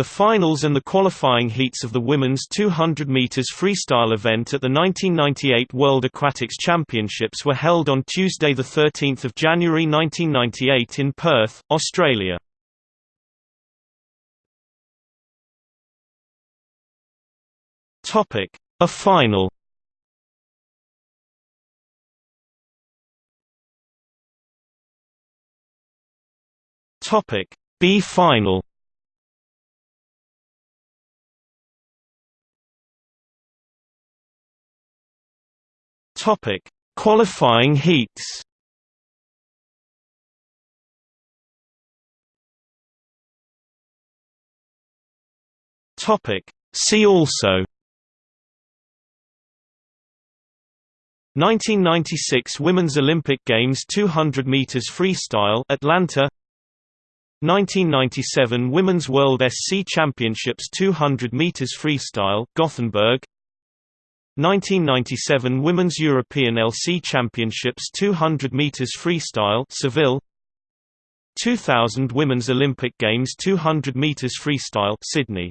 The finals and the qualifying heats of the women's 200 meters freestyle event at the 1998 World Aquatics Championships were held on Tuesday the 13th of January 1998 in Perth, Australia. Topic: A final. Topic: B final. Topic: Qualifying heats. Topic: See also. 1996 Women's Olympic Games 200 meters freestyle Atlanta. 1997 Women's World SC Championships 200 meters freestyle Gothenburg 1997 Women's European LC Championships 200 meters freestyle Seville. 2000 Women's Olympic Games 200 meters freestyle Sydney